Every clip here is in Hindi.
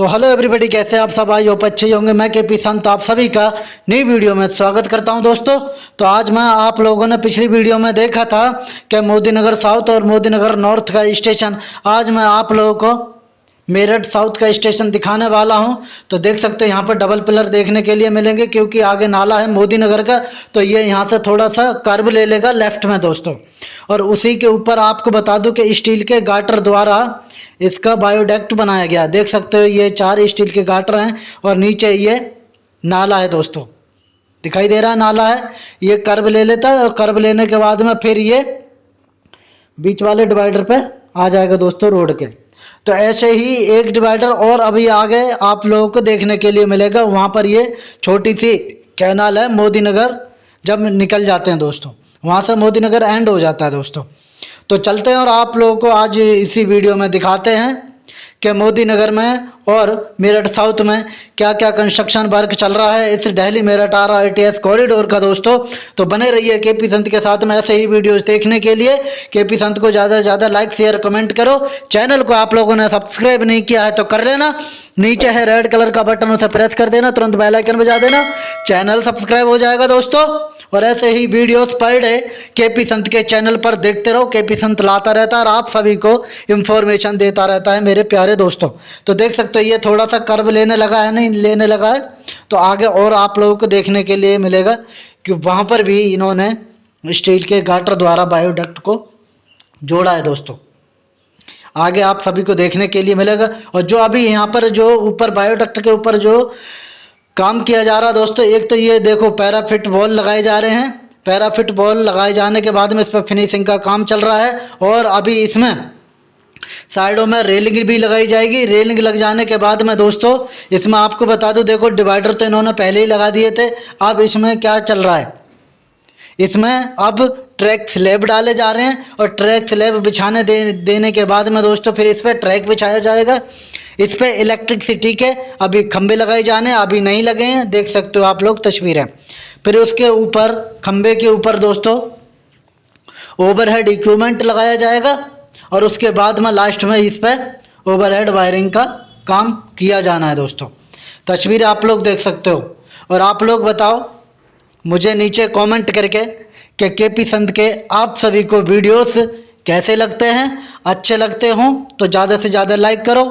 सो हेलो एवरीबडी कैसे आप सब? आई होप अच्छे होंगे। मैं के पी संत, आप सभी का नई वीडियो में स्वागत करता हूँ दोस्तों। तो आज मैं आप लोगों ने पिछली वीडियो में देखा था कि मोदी नगर साउथ और मोदी नगर नॉर्थ का स्टेशन। आज मैं आप लोगों को मेरठ साउथ का स्टेशन दिखाने वाला हूँ। तो देख सकते हो, यहाँ पर डबल पिलर देखने के लिए मिलेंगे, क्योंकि आगे नाला है मोदी नगर का तो ये यहाँ से थोड़ा सा कर्व ले लेगा लेफ़्ट में दोस्तों। और उसी के ऊपर आपको बता दूँ कि स्टील के गाटर द्वारा इसका बायोडेक्ट बनाया गया। देख सकते हो, ये चार स्टील के गाटर हैं, और नीचे ये नाला है दोस्तों। दिखाई दे रहा है, नाला है। ये कर्व ले लेता है, और कर्व लेने के बाद में फिर ये बीच वाले डिवाइडर पर आ जाएगा दोस्तों रोड के। तो ऐसे ही एक डिवाइडर और अभी आगे आप लोगों को देखने के लिए मिलेगा। वहाँ पर ये छोटी सी कैनाल है मोदी नगर, जब निकल जाते हैं दोस्तों। वहाँ से मोदी नगर एंड हो जाता है दोस्तों। तो चलते हैं और आप लोगों को आज इसी वीडियो में दिखाते हैं। कि मोदी नगर में और मेरठ साउथ में क्या क्या कंस्ट्रक्शन वर्क चल रहा है? इस Delhi, Meerut, R I T S corridor का दोस्तों तो बने रहिए के पी संत के साथ में ऐसे ही वीडियोस देखने के लिए। के पी संत को ज़्यादा से ज़्यादा लाइक शेयर कमेंट करो। चैनल को आप लोगों ने सब्सक्राइब नहीं किया है तो कर लेना। नीचे है रेड कलर का बटन उसे प्रेस कर देना। तुरंत बेलाइकन बजा देना। चैनल सब्सक्राइब हो जाएगा दोस्तों। और ऐसे ही वीडियोस पर डे के पी संत के चैनल पर देखते रहो। के पी संत लाता रहता है और आप सभी को इन्फॉर्मेशन देता रहता है मेरे प्यारे दोस्तों। तो देख सकते हो, ये थोड़ा सा कर्व लेने लगा है, नहीं, लेने लगा है। तो आगे और आप लोगों को देखने के लिए मिलेगा कि वहाँ पर भी इन्होंने स्टील के गाटर द्वारा बायोडक्ट को जोड़ा है दोस्तों। आगे आप सभी को देखने के लिए मिलेगा। और जो अभी यहाँ पर जो ऊपर बायोडक्ट के ऊपर जो काम किया जा रहा दोस्तों, एक तो ये देखो, पैराफिट बॉल लगाए जा रहे हैं। पैराफिट बॉल लगाए जाने के बाद में इस पर फिनिशिंग का काम चल रहा है और अभी इसमें साइडों में रेलिंग भी लगाई जाएगी। रेलिंग लग जाने के बाद में दोस्तों, इसमें आपको बता दूँ, देखो, डिवाइडर तो इन्होंने पहले ही लगा दिए थे। अब इसमें क्या चल रहा है? इसमें अब ट्रैक स्लेब डाले जा रहे हैं और ट्रैक स्लेब बिछाने दे, देने के बाद में दोस्तों, फिर इस पर ट्रैक बिछाया जाएगा। इस पर इलेक्ट्रिकसिटी के अभी खंभे लगाए जाने, अभी नहीं लगे हैं, देख सकते हो आप लोग तस्वीरें। फिर उसके ऊपर खंबे के ऊपर दोस्तों ओवरहेड इक्विपमेंट लगाया जाएगा और उसके बाद में लास्ट में इस पर ओवरहेड वायरिंग का काम किया जाना है दोस्तों। तस्वीर आप लोग देख सकते हो। और आप लोग बताओ, मुझे नीचे कमेंट करके कि के पी संत के आप सभी को वीडियोस कैसे लगते हैं? अच्छे लगते हों तो ज़्यादा से ज़्यादा लाइक करो।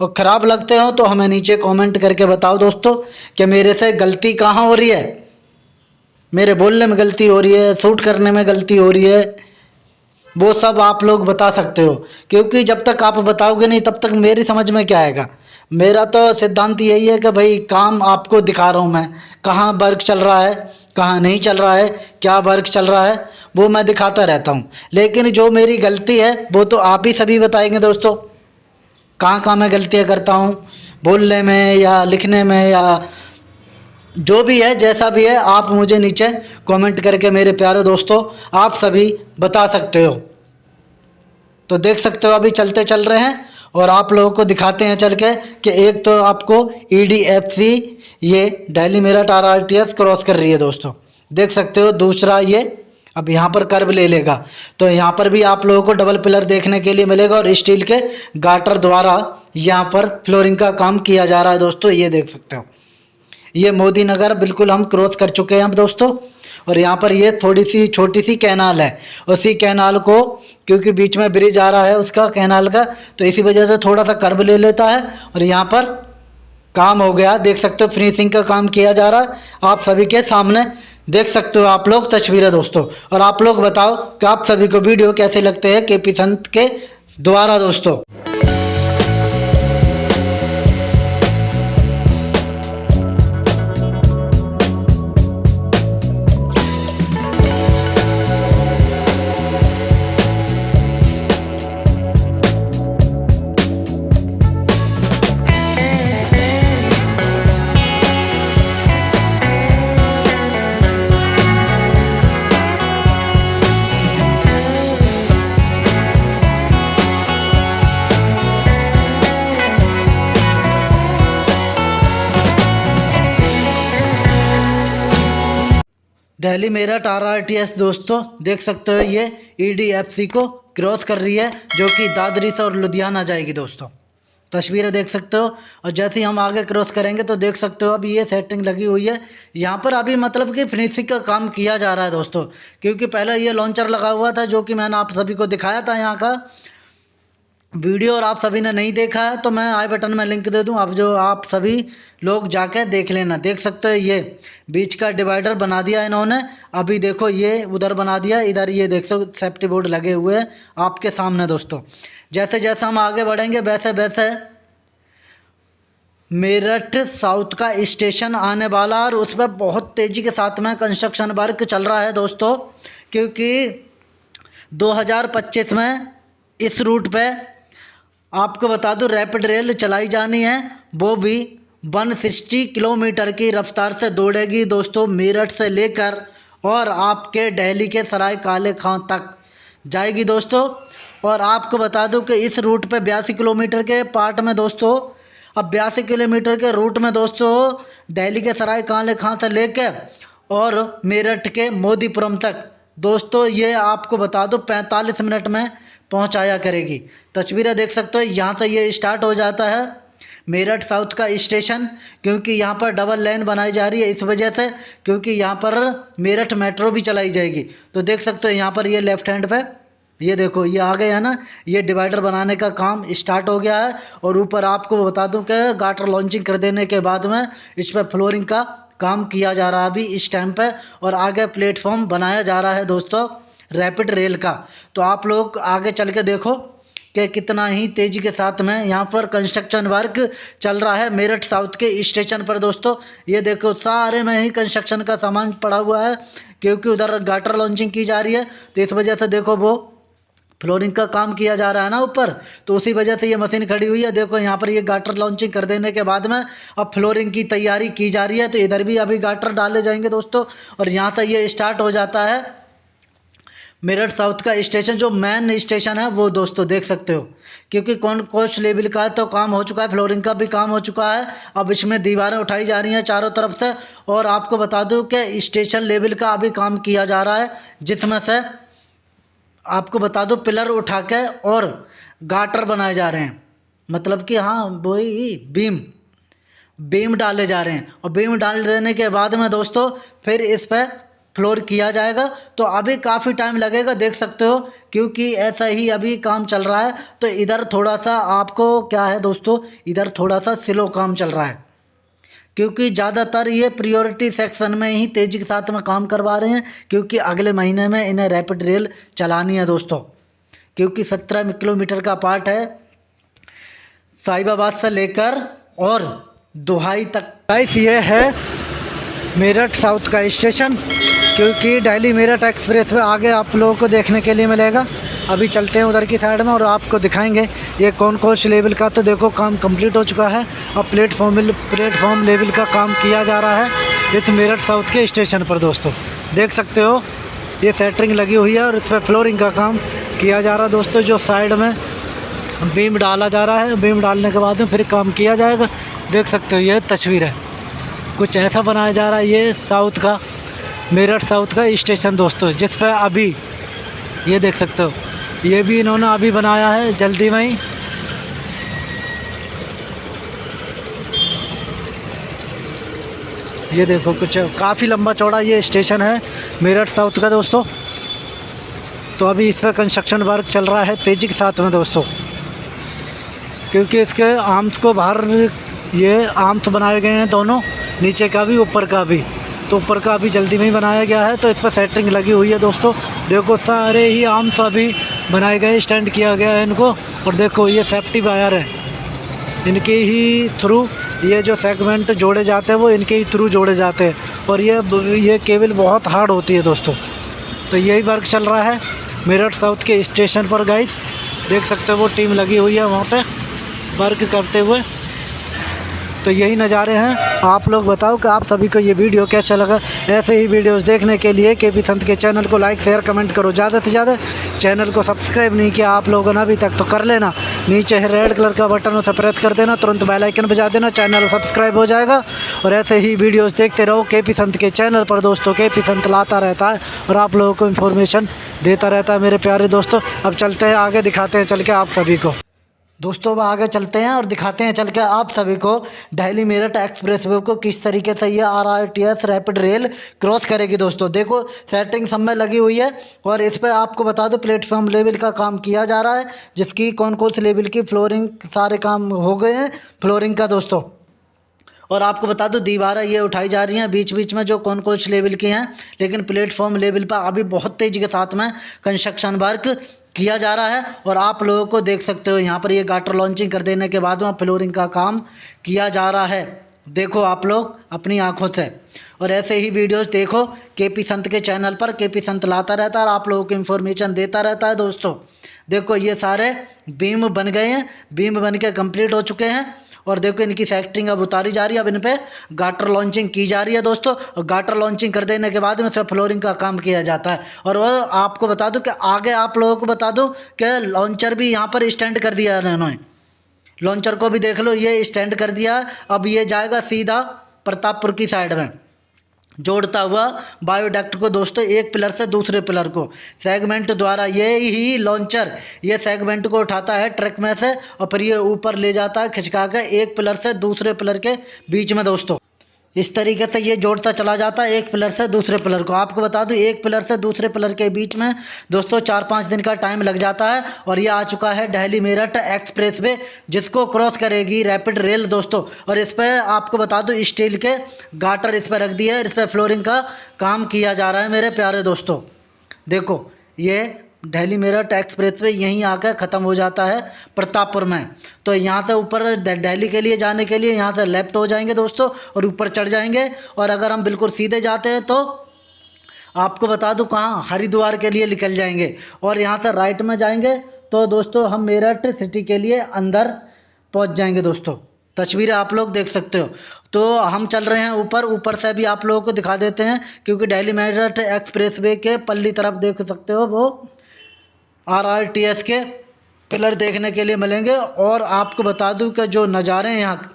और ख़राब लगते हो तो हमें नीचे कमेंट करके बताओ दोस्तों कि मेरे से गलती कहाँ हो रही है? मेरे बोलने में गलती हो रही है, सूट करने में गलती हो रही है। वो सब आप लोग बता सकते हो, क्योंकि जब तक आप बताओगे नहीं, तब तक मेरी समझ में क्या आएगा? मेरा तो सिद्धांत यही है कि भाई, काम आपको दिखा रहा हूँ मैं। कहाँ वर्क चल रहा है, कहाँ नहीं चल रहा है, क्या वर्क चल रहा है, वो मैं दिखाता रहता हूँ। लेकिन जो मेरी गलती है, वो तो आप ही सभी बताएँगे दोस्तों। कहाँ कहाँ मैं गलतियाँ करता हूँ? बोलने में या लिखने में या जो भी है, जैसा भी है, आप मुझे नीचे कमेंट करके मेरे प्यारे दोस्तों, आप सभी बता सकते हो। तो देख सकते हो, अभी चलते चल रहे हैं और आप लोगों को दिखाते हैं चल के कि एक तो आपको ई डी एफ़ सी ये Delhi Meerut R R T S cross कर रही है दोस्तों। देख सकते हो, दूसरा ये अब यहाँ पर कर्व ले लेगा। तो यहाँ पर भी आप लोगों को डबल पिलर देखने के लिए मिलेगा और स्टील के गाटर द्वारा यहाँ पर फ्लोरिंग का काम किया जा रहा है दोस्तों, ये देख सकते हो। ये मोदी नगर बिल्कुल हम क्रॉस कर चुके हैं हम दोस्तों। और यहाँ पर ये थोड़ी सी छोटी सी कैनाल है। उसी कैनाल को, क्योंकि बीच में ब्रिज आ रहा है उसका कैनाल का तो इसी वजह से थोड़ा सा कर्व ले लेता है। और यहाँ पर काम हो गया, देख सकते हो फिनिशिंग का काम किया जा रहा है। आप सभी के सामने देख सकते हो आप लोग, तस्वीरें दोस्तों। और आप लोग बताओ कि आप सभी को वीडियो कैसे लगते हैं के पी संत के द्वारा दोस्तों? Delhi Meerut R R T S दोस्तों, देख सकते हो ये ई डी एफ़ सी को क्रॉस कर रही है, जो कि दादरी से और लुधियाना जाएगी, दोस्तों। तस्वीरें देख सकते हो, और जैसे ही हम आगे क्रॉस करेंगे तो देख सकते हो अभी ये सेटिंग लगी हुई है। यहाँ पर अभी मतलब कि फिनिशिंग का काम किया जा रहा है, दोस्तों, क्योंकि पहले ये लॉन्चर लगा हुआ था, जो कि मैंने आप सभी को दिखाया था यहाँ का। वीडियो और आप सभी ने नहीं देखा है तो मैं आई बटन में लिंक दे दूँ। आप जो आप सभी लोग जाके देख लेना। देख सकते हो ये बीच का डिवाइडर बना दिया इन्होंने। अभी देखो ये उधर बना दिया, इधर ये देख सो सेफ्टी बोर्ड लगे हुए हैं आपके सामने दोस्तों। जैसे जैसे हम आगे बढ़ेंगे, वैसे वैसे मेरठ साउथ का स्टेशन आने वाला और उस पर बहुत तेज़ी के साथ में कंस्ट्रक्शन वर्क चल रहा है दोस्तों, क्योंकि 2025 में इस रूट पे आपको बता दूँ रैपिड रेल चलाई जानी है। वो भी 160 किलोमीटर की रफ्तार से दौड़ेगी। दोस्तों, मेरठ से लेकर और आपके दिल्ली के सराय काले खां तक जाएगी दोस्तों। और आपको बता दूँ कि इस रूट पे बयासी किलोमीटर के पार्ट में दोस्तों, अब बयासी किलोमीटर के रूट में दोस्तों दिल्ली के सराय काले खां से लेकर और मेरठ के मोदीपुरम तक। दोस्तों, ये आपको बता दो, पैंतालीस मिनट में पहुँचाया करेगी। तस्वीरें देख सकते हो, यहाँ से ये स्टार्ट हो जाता है। मेरठ साउथ का स्टेशन क्योंकि यहाँ पर डबल लाइन बनाई जा रही है इस वजह से, क्योंकि यहाँ पर मेरठ मेट्रो भी चलाई जाएगी। तो देख सकते हो, यहाँ पर ये लेफ़्ट हैंड पे, ये देखो, ये आ गए है ना, ये डिवाइडर बनाने का काम स्टार्ट हो गया है। और ऊपर आपको बता दूँ कि गाटर लॉन्चिंग कर देने के बाद में इस पर फ्लोरिंग का काम किया जा रहा है अभी इस टाइम पे, और आगे प्लेटफॉर्म बनाया जा रहा है दोस्तों। रैपिड रेल का। तो आप लोग आगे चल के देखो कि कितना ही तेज़ी के साथ में यहाँ पर कंस्ट्रक्शन वर्क चल रहा है मेरठ साउथ के स्टेशन पर दोस्तों। ये देखो, सारे में ही कंस्ट्रक्शन का सामान पड़ा हुआ है, क्योंकि उधर गाटर लॉन्चिंग की जा रही है। तो इस वजह से देखो वो फ्लोरिंग का काम किया जा रहा है ना ऊपर। तो उसी वजह से ये मशीन खड़ी हुई है। देखो, यहाँ पर ये गाटर लॉन्चिंग कर देने के बाद में अब फ्लोरिंग की तैयारी की जा रही है। तो इधर भी अभी गाटर डाले जाएँगे दोस्तों और यहाँ से ये स्टार्ट हो जाता है। मेरठ साउथ का स्टेशन, जो मेन स्टेशन है, वो दोस्तों देख सकते हो। क्योंकि कौन कोच लेवल का तो काम हो चुका है, फ्लोरिंग का भी काम हो चुका है। अब इसमें दीवारें उठाई जा रही हैं चारों तरफ़ से। और आपको बता दूँ कि स्टेशन लेवल का अभी काम किया जा रहा है, जिसमें से आपको बता दो, पिलर उठा के और गाटर बनाए जा रहे हैं। मतलब कि हाँ वही बीम बीम डाले जा रहे हैं। और बीम डाल देने के बाद में दोस्तों, फिर इस पर फ्लोर किया जाएगा तो अभी काफ़ी टाइम लगेगा, देख सकते हो, क्योंकि ऐसा ही अभी काम चल रहा है। तो इधर थोड़ा सा आपको क्या है दोस्तों, इधर थोड़ा सा स्लो काम चल रहा है। क्योंकि ज़्यादातर ये प्रियोरिटी सेक्शन में ही तेज़ी के साथ में काम करवा रहे हैं, क्योंकि अगले महीने में इन्हें रैपिड रेल चलानी है दोस्तों। क्योंकि सत्रह किलोमीटर का पार्ट है, साहिबाबाद से लेकर और दुहाई तक। ये है मेरठ साउथ का स्टेशन क्योंकि दिल्ली मेरठ एक्सप्रेस में आगे आप लोगों को देखने के लिए मिलेगा। अभी चलते हैं उधर की साइड में और आपको दिखाएँगे ये कौन कौन से लेवल का। तो देखो, काम कंप्लीट हो चुका है। अब प्लेटफॉर्म प्लेटफॉर्म लेवल का काम किया जा रहा है। इस मेरठ साउथ के स्टेशन पर दोस्तों। देख सकते हो, ये सेटरिंग लगी हुई है और इस पर फ्लोरिंग का काम किया जा रहा है दोस्तों, जो साइड में बीम डाला जा रहा है। बीम डालने के बाद में फिर काम किया जाएगा। देख सकते हो, ये तस्वीर है। कुछ ऐसा बनाया जा रहा है ये साउथ का। मेरठ साउथ का स्टेशन दोस्तों, जिस पर अभी, ये देख सकते हो, ये भी इन्होंने अभी बनाया है, जल्दी में ही। ये देखो कुछ, काफ़ी लंबा चौड़ा ये स्टेशन है, मेरठ साउथ का दोस्तों। तो अभी इस पर कंस्ट्रक्शन वर्क चल रहा है, तेज़ी के साथ में दोस्तों। क्योंकि इसके आर्म्स को बाहर, ये आर्म्स बनाए गए हैं दोनों, नीचे का भी, ऊपर का भी। तो ऊपर का अभी जल्दी में ही बनाया गया है तो इस पर सेटिंग लगी हुई है दोस्तों। देखो, सारे ही आर्म्स अभी बनाए गए स्टैंड किया गया है इनको। और देखो, ये सेफ्टी वायर है। इनके ही थ्रू ये जो सेगमेंट जोड़े जाते हैं, वो इनके ही थ्रू जोड़े जाते हैं। और ये ये केबल बहुत हार्ड होती है दोस्तों। तो यही वर्क चल रहा है। मेरठ साउथ के स्टेशन पर गाइस देख सकते हो, वो टीम लगी हुई है वहाँ पे। वर्क करते हुए। तो यही नज़ारे हैं। आप लोग बताओ कि आप सभी को ये वीडियो कैसा लगा? ऐसे ही वीडियोस देखने के लिए के पी संत के चैनल को लाइक शेयर कमेंट करो। ज़्यादा से ज़्यादा चैनल को सब्सक्राइब नहीं किया आप लोगों ने अभी तक तो कर लेना। नीचे है रेड कलर का बटन उसे प्रेस कर देना। तुरंत बेल आइकन बजा देना। चैनल सब्सक्राइब हो जाएगा। और ऐसे ही वीडियोज़ देखते रहो। के पी संत के चैनल पर दोस्तों, के पी संत लाता रहता है और आप लोगों को इन्फॉर्मेशन देता रहता है मेरे प्यारे दोस्तों। अब चलते हैं, आगे दिखाते हैं, चल के आप सभी को। दोस्तों, अब आगे चलते हैं और दिखाते हैं चल के आप सभी को दिल्ली मेरठ एक्सप्रेस वे को किस तरीके से ये R R T S rapid rail cross करेगी दोस्तों। देखो सेटिंग सब में लगी हुई है और इस पर आपको बता दो प्लेटफॉर्म लेवल का काम किया जा रहा है, जिसकी कौन कौन से लेवल की फ्लोरिंग सारे काम हो गए हैं फ्लोरिंग का दोस्तों। और आपको बता दूँ, दीवारें ये उठाई जा रही हैं बीच बीच में जो कौन कौन से लेवल की हैं, लेकिन प्लेटफॉर्म लेवल पर अभी बहुत तेज़ी के साथ में कंस्ट्रक्शन वर्क किया जा रहा है और आप लोगों को देख सकते हो, यहाँ पर ये गाटर लॉन्चिंग कर देने के बाद वहाँ फ्लोरिंग का काम किया जा रहा है। देखो आप लोग, अपनी आँखों से। और ऐसे ही वीडियोस देखो के पी संत के चैनल पर के पी संत लाता रहता है और आप लोगों को इन्फॉर्मेशन देता रहता है दोस्तों। देखो ये सारे बीम बन गए हैं बीम बन के कंप्लीट हो चुके हैं। और देखो इनकी फैक्ट्रिंग अब उतारी जा रही है, अब इन पर गाटर लॉन्चिंग की जा रही है दोस्तों। और गाटर लॉन्चिंग कर देने के बाद में सब फ्लोरिंग का काम किया जाता है। और वह आपको बता दूँ कि आगे आप लोगों को बता दूँ कि लॉन्चर भी यहाँ पर स्टैंड कर दिया है इन्होंने। लॉन्चर को भी देख लो, ये स्टैंड कर दिया। अब ये जाएगा सीधा प्रतापपुर की साइड में। जोड़ता हुआ बायोडक्ट को दोस्तों एक पिलर से दूसरे पिलर को। सेगमेंट द्वारा ये ही लॉन्चर ये सेगमेंट को उठाता है ट्रक में से और फिर ये ऊपर ले जाता है खिंचका के एक पिलर से दूसरे पिलर के बीच में दोस्तों। इस तरीके से ये जोड़ता चला जाता है एक पिलर से दूसरे पिलर को। आपको बता दूँ, एक पिलर से दूसरे पिलर के बीच में दोस्तों चार पाँच दिन का टाइम लग जाता है और ये आ चुका है दिल्ली मेरठ एक्सप्रेस वे जिसको क्रॉस करेगी रैपिड रेल दोस्तों। और इस पर आपको बता दूँ स्टील के गाटर इस पर रख दिया है इस पर फ्लोरिंग का काम किया जा रहा है मेरे प्यारे दोस्तों। देखो, ये दिल्ली मेरठ एक्सप्रेस वे यहीं आकर ख़त्म हो जाता है प्रतापपुर में। तो यहाँ से ऊपर दिल्ली के लिए जाने के लिए यहाँ से लेफ़्ट हो जाएँगे दोस्तों और ऊपर चढ़ जाएँगे। और अगर हम बिल्कुल सीधे जाते हैं तो आपको बता दूँ कहाँ हरिद्वार के लिए निकल जाएँगे। और यहाँ से राइट में जाएँगे तो दोस्तों हम मेरठ सिटी के लिए अंदर पहुँच जाएँगे दोस्तों। तस्वीरें आप लोग देख सकते हो। तो हम चल रहे हैं ऊपर। ऊपर से भी आप लोगों को दिखा देते हैं क्योंकि डेली मेरठ एक्सप्रेस वे के पल्ली तरफ़ देख सकते हो वो। आर आर टी एस के पिलर देखने के लिए मिलेंगे और आपको बता दूँ कि जो नज़ारे हैं यहाँ,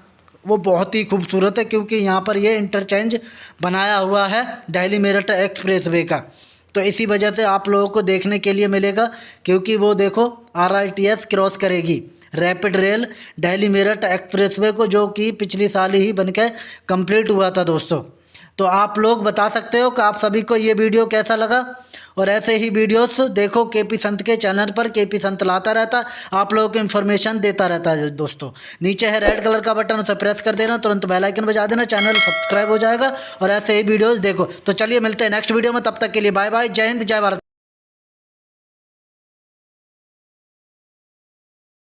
वो बहुत ही खूबसूरत है क्योंकि यहाँ पर ये इंटरचेंज बनाया हुआ है दिल्ली मेरठ एक्सप्रेस वे का। तो इसी वजह से आप लोगों को देखने के लिए मिलेगा क्योंकि वो देखो R R T S cross करेगी। Rapid rail Delhi Meerut express way को जो कि पिछली साल ही बन के कंप्लीट हुआ था दोस्तों। तो आप लोग बता सकते हो कि आप सभी को ये वीडियो कैसा लगा? और ऐसे ही वीडियोस देखो के पी संत के चैनल पर के पी संत लाता रहता, आप लोगों को इन्फॉर्मेशन देता रहता है दोस्तों। नीचे है रेड कलर का बटन उसे प्रेस कर देना, तुरंत बेल आइकन बजा देना चैनल सब्सक्राइब हो जाएगा, और ऐसे ही वीडियोज़ देखो। तो चलिए मिलते हैं नेक्स्ट वीडियो में, तब तक के लिए बाय बाय जय हिंद, जय भारत।